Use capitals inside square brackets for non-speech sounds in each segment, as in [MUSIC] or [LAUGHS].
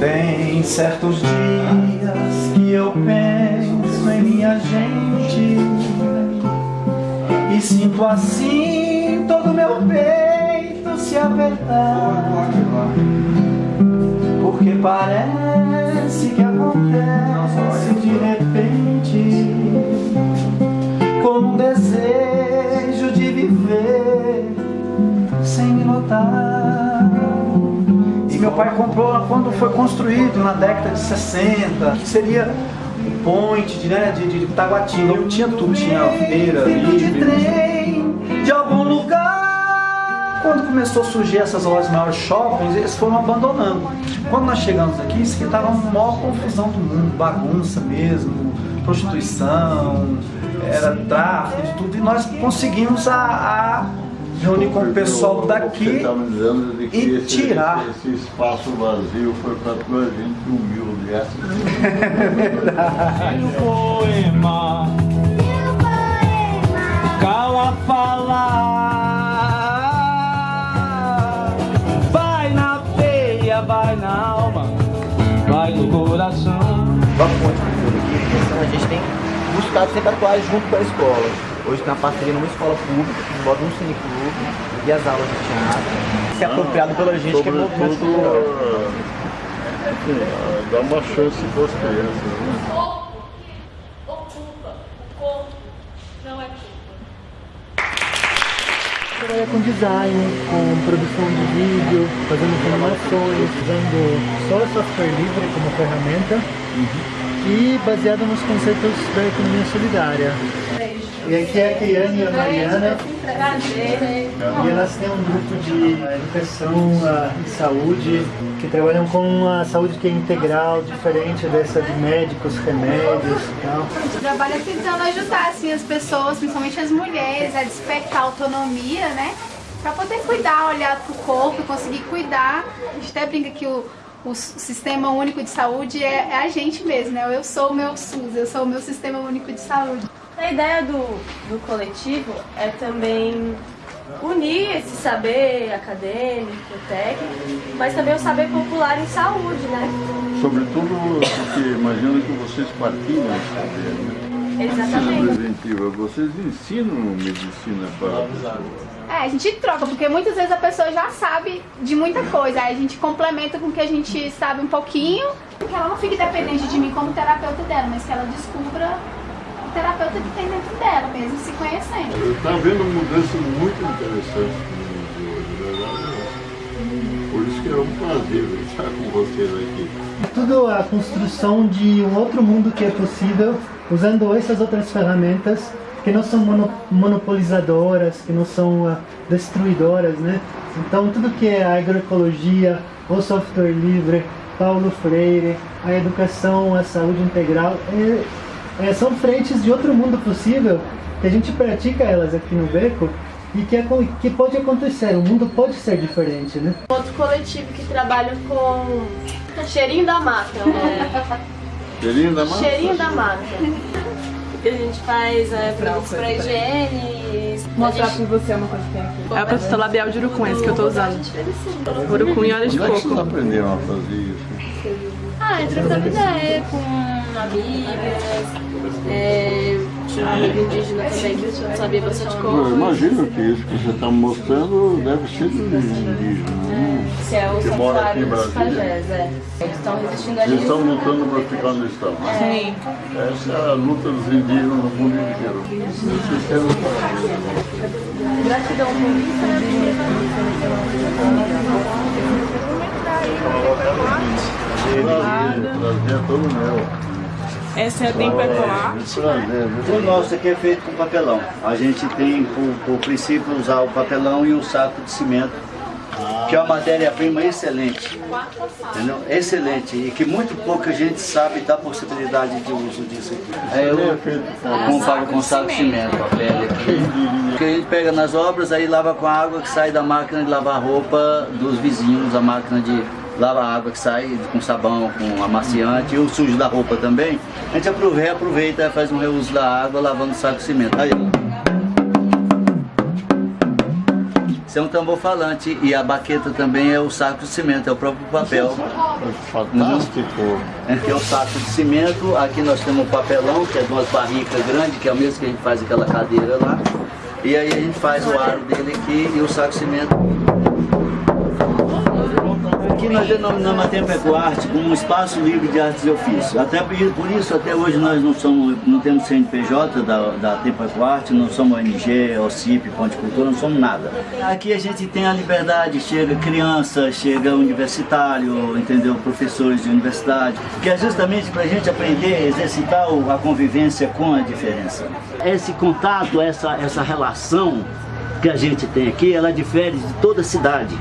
Tem certos dias que eu penso em minha gente E sinto assim todo meu peito se apertar. Porque parece que acontece de repente meu pai comprou quando foi construído na década de 60 Que seria o point de, né, de, de Taguatinga. Eu tinha tudo, tinha feira, livre de algum lugar. Quando começou a surgir essas lojas maiores shoppings, eles foram abandonando. Quando nós chegamos aqui, isso aqui estava uma maior confusão do mundo, bagunça mesmo Prostituição, era tráfico de tudo. E nós conseguimos a, a reunir com o pessoal daqui tá e esse, tirar. Esse espaço vazio foi para tua gente humilde. Essa [LAUGHS] é verdade. o poema, cala falar, vai na veia, vai na alma, vai no coração. Vamos aqui, a gente tem buscado sempre atuar junto com a escola. Hoje tem uma parceria numa escola pública, que envolve um cineclube e as aulas de teatro. Isso é apropriado pela gente que é movimento cultural. Dá uma chance para as crianças. Né? Ocupa, o corpo não é culpa. Trabalha com design, com produção de vídeo, fazendo animações, usando só software livre como ferramenta uhum. E baseado nos conceitos da economia solidária. E aqui é a Kiane e a Mariana. E elas têm um grupo de educação e saúde que trabalham com a saúde que é integral, diferente dessa de médicos, remédios e tal. O trabalho é tentando ajudar assim, as pessoas, principalmente as mulheres, a despertar autonomia, né? Pra poder cuidar, olhar pro corpo, conseguir cuidar. A gente até brinca que o, o Sistema Único de Saúde é, é a gente mesmo, né? Eu sou o meu SUS, eu sou o meu Sistema Único de Saúde. A ideia do, do coletivo é também unir esse saber acadêmico, técnico, mas também o saber popular em saúde, né? Sobretudo porque imagino que vocês partilham esse saber, né? Exatamente. Vocês ensinam medicina para a pessoa. É, a gente troca, porque muitas vezes a pessoa já sabe de muita coisa, aí a gente complementa com o que a gente sabe um pouquinho, que ela não fique dependente de mim como terapeuta dela, mas que ela descubra terapeuta que tem dentro dela, mesmo se conhecendo. Está vendo uma mudança muito interessante no mundo de verdade. Por isso que é um prazer estar com vocês aqui. Tudo a construção de um outro mundo que é possível usando essas outras ferramentas que não são monopolizadoras, que não são uh, destruidoras, né? Então tudo que é a agroecologia, o software livre, Paulo Freire, a educação, a saúde integral, é, é, são frentes de outro mundo possível que a gente pratica elas aqui no Beco e que, é, que pode acontecer, o mundo pode ser diferente, né? Outro coletivo que trabalha com cheirinho da mata. Né? [LAUGHS] Cheirinho da mata? Cheirinho da mata. que a gente faz é, produtos para higiene. Mostrar gente... pra você uma coisa que tem aqui. É o protetor labial de urucum, esse que eu tô usando. Urucum e óleo de coco. Como é que vocês aprenderam a fazer isso? Ah, é trocando ideia com amigas, é, um amigo indígena também que sabia bastante coisa. Eu imagino que isso que você está mostrando deve ser do indígena, né? Se é o que em dos pajés, é. Eles estão resistindo ali. Eles estão lutando para ficar no estado. Sim. Essa é a luta dos indígenas no mundo inteiro. Gratidão por isso, Prazer, é todo meu. Essa é a Tempo Ecoarte. O nosso aqui é feito com papelão. A gente tem, por, por princípio, usar o papelão e o saco de cimento, que é uma matéria-prima excelente. Entendeu? Excelente. E que muito pouca gente sabe da possibilidade de uso disso aqui. É, eu comparo com saco de cimento, a pele aqui. Que a gente pega nas obras, aí lava com a água que sai da máquina de lavar roupa dos vizinhos, a máquina de lava a água que sai com sabão, com amaciante e o sujo da roupa também. A gente aproveita e faz um reuso da água lavando o saco de cimento. Aí, Isso é um tambor falante e a baqueta também é o saco de cimento, é o próprio papel. Fantástico. Que é o saco de cimento, aqui nós temos o papelão, que é de umas barricas grandes, que é o mesmo que a gente faz aquela cadeira lá. E aí a gente faz o aro dele aqui e o saco de cimento Aqui nós denominamos a Tempo Ecoarte como um espaço livre de artes e ofícios. Até por isso, até hoje nós não, somos, não temos CNPJ da, da Tempo Ecoarte, não somos ONG, OCIP, Ponte Cultura, não somos nada. Aqui a gente tem a liberdade, chega criança, chega universitário, entendeu? Professores de universidade, que é justamente para a gente aprender, exercitar a convivência com a diferença. Esse contato, essa, essa relação que a gente tem aqui, ela difere de toda a cidade.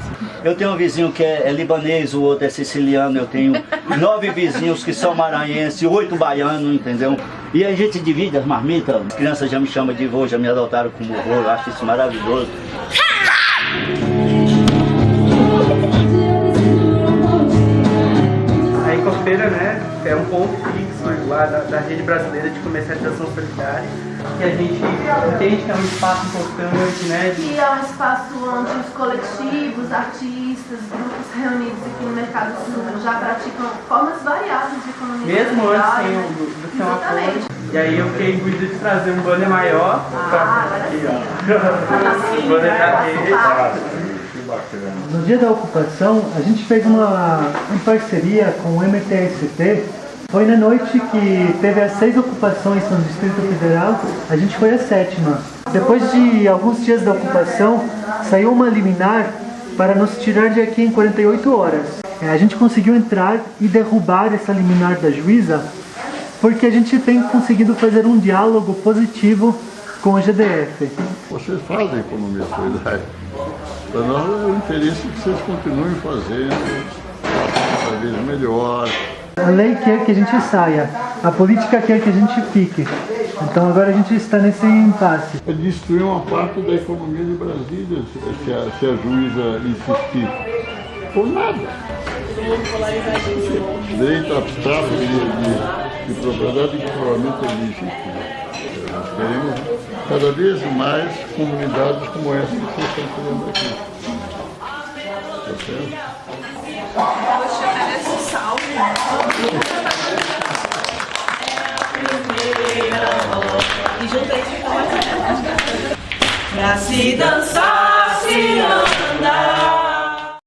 Eu tenho um vizinho que é, é, libanês, o outro é siciliano, eu tenho [LAUGHS] nove vizinhos que são maranhenses, oito baianos, entendeu? E a gente divide as marmitas, as crianças já me chamam de vô, já me adotaram como vô, eu acho isso maravilhoso. Né, é um ponto fixo lá da, da rede brasileira de comercialização solidária que a gente entende que é um espaço importante, né? Que é um espaço onde os coletivos, artistas, grupos reunidos aqui no Mercado Sul já praticam formas variadas de economia Mesmo antes sem o, do, do apoio. E aí eu fiquei imbuído de trazer um banner maior. Ah, pra, aqui, ó. o banner da rede. No dia da ocupação, a gente fez uma, uma parceria com o MTST foi na noite que teve as seis ocupações no Distrito Federal, a gente foi a sétima. Depois de alguns dias da ocupação, saiu uma liminar para nos tirar de aqui em 48 horas. É, a gente conseguiu entrar e derrubar essa liminar da juíza porque a gente tem conseguido fazer um diálogo positivo com o GDF. Vocês fazem economia solidária. Para nós é o interesse que vocês continuem fazendo, cada vez melhor, a lei quer que a gente saia, a política quer que a gente fique. Então agora a gente está nesse impasse. É destruir uma parte da economia de Brasília, se a, se a juíza insistir. Por nada. Direito abstrato de, de, de propriedade e provavelmente existe. Nós queremos cada vez mais comunidades como essa que estão criando aqui. Tá certo? E junto aí fica mais Pra se dançar, se não